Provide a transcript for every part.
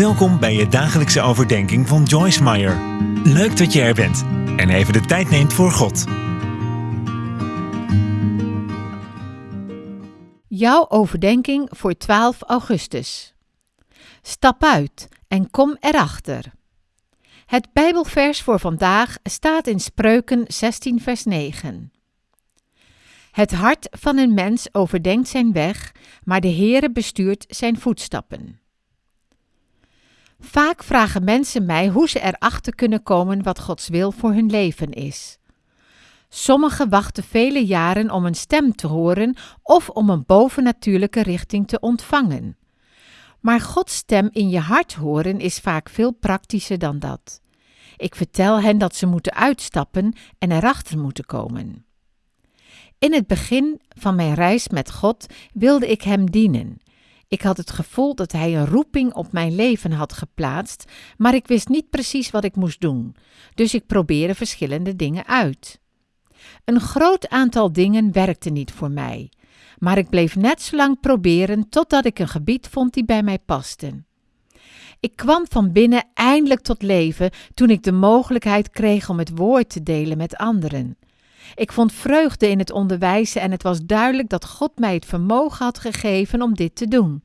Welkom bij je dagelijkse overdenking van Joyce Meyer. Leuk dat je er bent en even de tijd neemt voor God. Jouw overdenking voor 12 augustus. Stap uit en kom erachter. Het Bijbelvers voor vandaag staat in Spreuken 16, vers 9. Het hart van een mens overdenkt zijn weg, maar de Heere bestuurt zijn voetstappen. Vaak vragen mensen mij hoe ze erachter kunnen komen wat Gods wil voor hun leven is. Sommigen wachten vele jaren om een stem te horen of om een bovennatuurlijke richting te ontvangen. Maar Gods stem in je hart horen is vaak veel praktischer dan dat. Ik vertel hen dat ze moeten uitstappen en erachter moeten komen. In het begin van mijn reis met God wilde ik Hem dienen. Ik had het gevoel dat Hij een roeping op mijn leven had geplaatst, maar ik wist niet precies wat ik moest doen, dus ik probeerde verschillende dingen uit. Een groot aantal dingen werkte niet voor mij, maar ik bleef net zo lang proberen totdat ik een gebied vond die bij mij paste. Ik kwam van binnen eindelijk tot leven toen ik de mogelijkheid kreeg om het woord te delen met anderen. Ik vond vreugde in het onderwijzen en het was duidelijk dat God mij het vermogen had gegeven om dit te doen.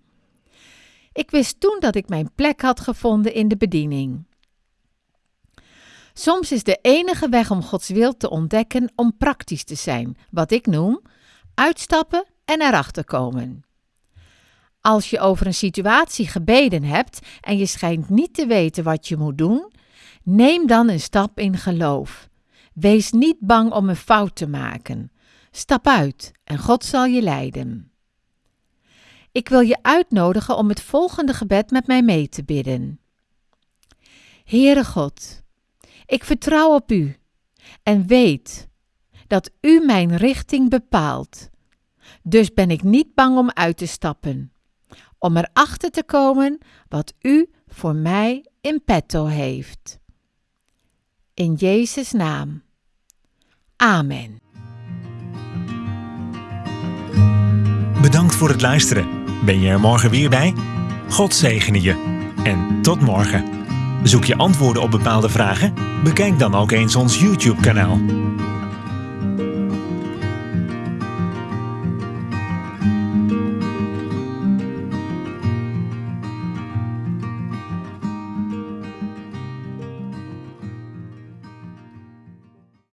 Ik wist toen dat ik mijn plek had gevonden in de bediening. Soms is de enige weg om Gods wil te ontdekken om praktisch te zijn, wat ik noem uitstappen en erachter komen. Als je over een situatie gebeden hebt en je schijnt niet te weten wat je moet doen, neem dan een stap in geloof. Wees niet bang om een fout te maken. Stap uit en God zal je leiden. Ik wil je uitnodigen om het volgende gebed met mij mee te bidden. Heere God, ik vertrouw op U en weet dat U mijn richting bepaalt. Dus ben ik niet bang om uit te stappen, om erachter te komen wat U voor mij in petto heeft. In Jezus' naam. Amen. Bedankt voor het luisteren. Ben je er morgen weer bij? God zegene je. En tot morgen. Zoek je antwoorden op bepaalde vragen? Bekijk dan ook eens ons YouTube-kanaal.